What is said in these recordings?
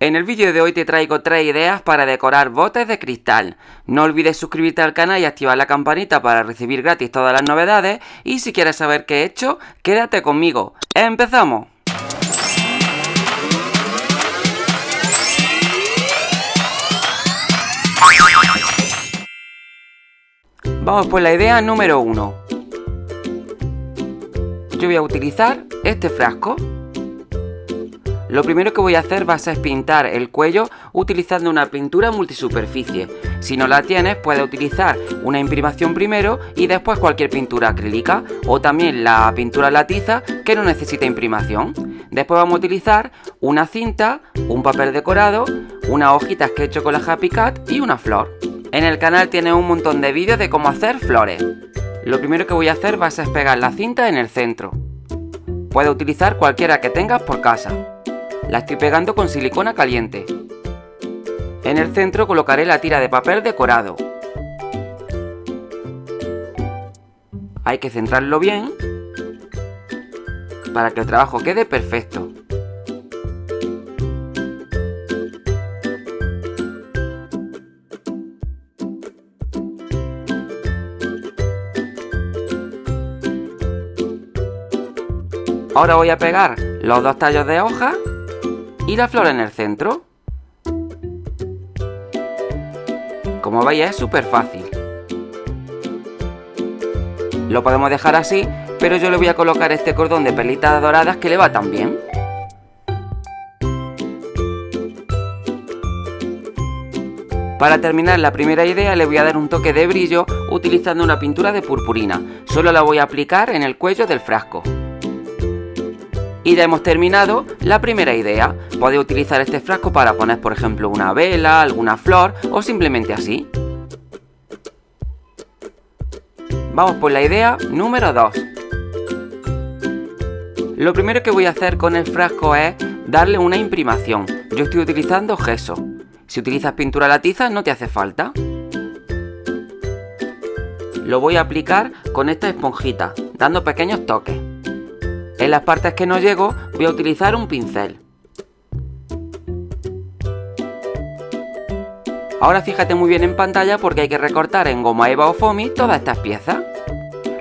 En el vídeo de hoy te traigo tres ideas para decorar botes de cristal. No olvides suscribirte al canal y activar la campanita para recibir gratis todas las novedades. Y si quieres saber qué he hecho, quédate conmigo. ¡Empezamos! Vamos por la idea número 1. Yo voy a utilizar este frasco lo primero que voy a hacer va a ser pintar el cuello utilizando una pintura multisuperficie. Si no la tienes, puedes utilizar una imprimación primero y después cualquier pintura acrílica o también la pintura latiza que no necesita imprimación. Después vamos a utilizar una cinta, un papel decorado, unas hojitas que he hecho con la Happy Cat y una flor. En el canal tienes un montón de vídeos de cómo hacer flores. Lo primero que voy a hacer va a ser pegar la cinta en el centro. Puedes utilizar cualquiera que tengas por casa. La estoy pegando con silicona caliente. En el centro colocaré la tira de papel decorado. Hay que centrarlo bien para que el trabajo quede perfecto. Ahora voy a pegar los dos tallos de hoja y la flor en el centro. Como veis es súper fácil. Lo podemos dejar así, pero yo le voy a colocar este cordón de perlitas doradas que le va tan bien. Para terminar la primera idea le voy a dar un toque de brillo utilizando una pintura de purpurina. Solo la voy a aplicar en el cuello del frasco. Y ya hemos terminado la primera idea. Podéis utilizar este frasco para poner, por ejemplo, una vela, alguna flor o simplemente así. Vamos por la idea número 2. Lo primero que voy a hacer con el frasco es darle una imprimación. Yo estoy utilizando gesso. Si utilizas pintura latiza no te hace falta. Lo voy a aplicar con esta esponjita, dando pequeños toques. En las partes que no llego voy a utilizar un pincel. Ahora fíjate muy bien en pantalla porque hay que recortar en goma eva o foamy todas estas piezas.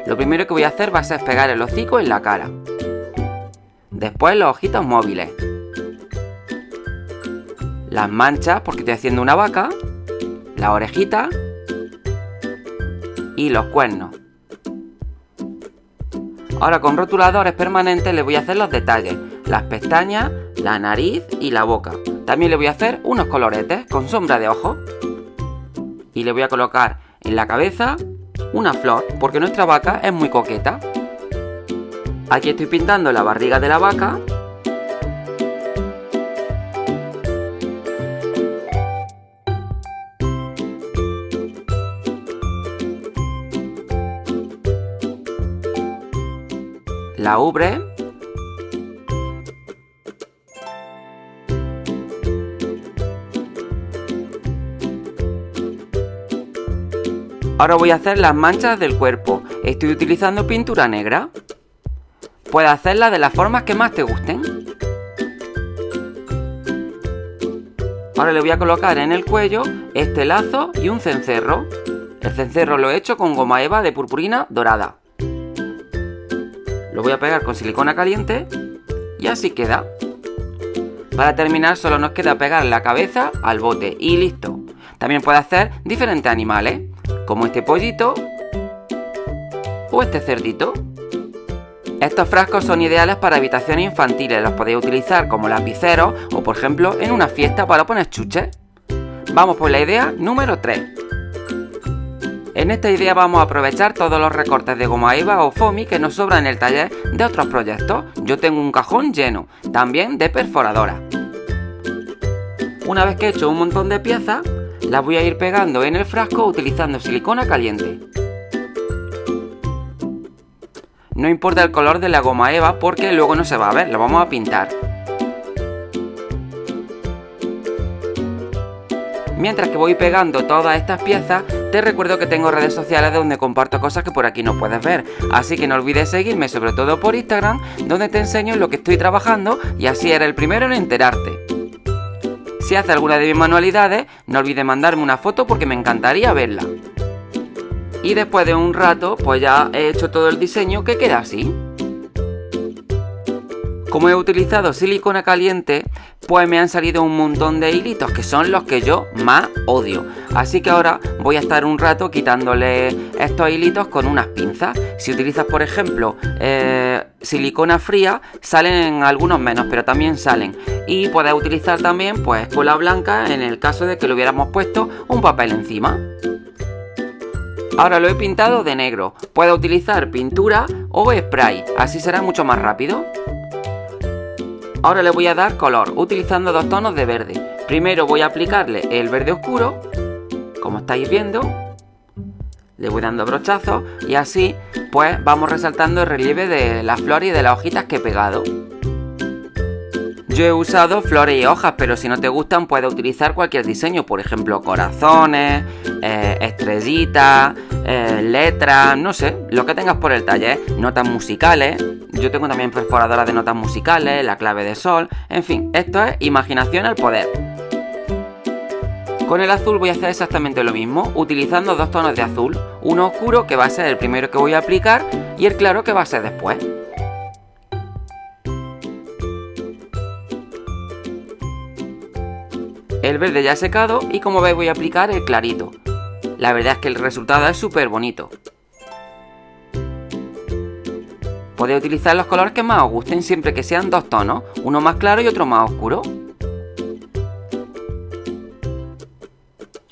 Lo primero que voy a hacer va a ser pegar el hocico en la cara. Después los ojitos móviles. Las manchas porque estoy haciendo una vaca. La orejita. Y los cuernos. Ahora con rotuladores permanentes le voy a hacer los detalles, las pestañas, la nariz y la boca. También le voy a hacer unos coloretes con sombra de ojo. Y le voy a colocar en la cabeza una flor, porque nuestra vaca es muy coqueta. Aquí estoy pintando la barriga de la vaca la ubre. Ahora voy a hacer las manchas del cuerpo. Estoy utilizando pintura negra. Puedes hacerlas de las formas que más te gusten. Ahora le voy a colocar en el cuello este lazo y un cencerro. El cencerro lo he hecho con goma eva de purpurina dorada. Lo voy a pegar con silicona caliente y así queda. Para terminar solo nos queda pegar la cabeza al bote y listo. También puede hacer diferentes animales, como este pollito o este cerdito. Estos frascos son ideales para habitaciones infantiles, los podéis utilizar como lapiceros o por ejemplo en una fiesta para poner chuches. Vamos por la idea número 3. En esta idea vamos a aprovechar todos los recortes de goma eva o foamy que nos sobran en el taller de otros proyectos. Yo tengo un cajón lleno, también de perforadora. Una vez que he hecho un montón de piezas, las voy a ir pegando en el frasco utilizando silicona caliente. No importa el color de la goma eva porque luego no se va a ver, lo vamos a pintar. Mientras que voy pegando todas estas piezas, te recuerdo que tengo redes sociales donde comparto cosas que por aquí no puedes ver, así que no olvides seguirme sobre todo por Instagram, donde te enseño lo que estoy trabajando y así eres el primero en enterarte. Si hace alguna de mis manualidades, no olvide mandarme una foto porque me encantaría verla. Y después de un rato, pues ya he hecho todo el diseño que queda así. Como he utilizado silicona caliente, pues me han salido un montón de hilitos que son los que yo más odio. Así que ahora voy a estar un rato quitándole estos hilitos con unas pinzas. Si utilizas, por ejemplo, eh, silicona fría, salen algunos menos, pero también salen. Y puedes utilizar también pues cola blanca en el caso de que le hubiéramos puesto un papel encima. Ahora lo he pintado de negro. Puedes utilizar pintura o spray, así será mucho más rápido. Ahora le voy a dar color utilizando dos tonos de verde. Primero voy a aplicarle el verde oscuro, como estáis viendo. Le voy dando brochazos y así pues vamos resaltando el relieve de las flores y de las hojitas que he pegado. Yo he usado flores y hojas, pero si no te gustan puedes utilizar cualquier diseño, por ejemplo corazones, eh, estrellitas, eh, letras, no sé, lo que tengas por el taller, notas musicales, yo tengo también perforadoras de notas musicales, la clave de sol, en fin, esto es imaginación al poder. Con el azul voy a hacer exactamente lo mismo, utilizando dos tonos de azul, uno oscuro que va a ser el primero que voy a aplicar y el claro que va a ser después. El verde ya secado y como veis voy a aplicar el clarito. La verdad es que el resultado es súper bonito. Podéis utilizar los colores que más os gusten siempre que sean dos tonos, uno más claro y otro más oscuro.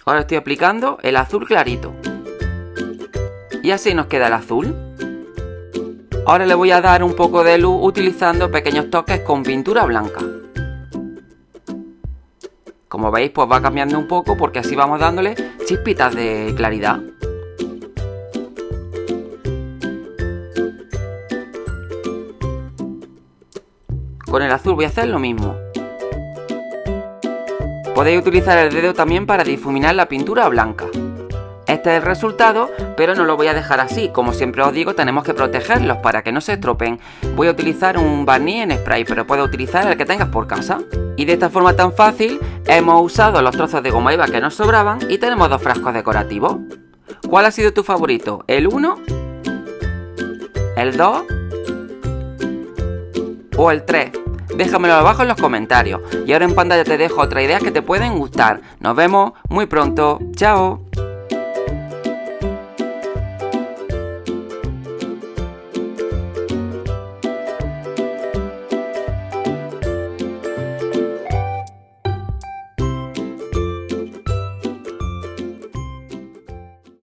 Ahora estoy aplicando el azul clarito. Y así nos queda el azul. Ahora le voy a dar un poco de luz utilizando pequeños toques con pintura blanca. Como veis pues va cambiando un poco porque así vamos dándole chispitas de claridad. Con el azul voy a hacer lo mismo. Podéis utilizar el dedo también para difuminar la pintura blanca. Este es el resultado, pero no lo voy a dejar así. Como siempre os digo, tenemos que protegerlos para que no se estropen. Voy a utilizar un barniz en spray, pero puedes utilizar el que tengas por casa. Y de esta forma tan fácil, hemos usado los trozos de goma eva que nos sobraban y tenemos dos frascos decorativos. ¿Cuál ha sido tu favorito? ¿El 1? ¿El 2? ¿O el 3? Déjamelo abajo en los comentarios. Y ahora en pantalla te dejo otra idea que te pueden gustar. Nos vemos muy pronto. ¡Chao!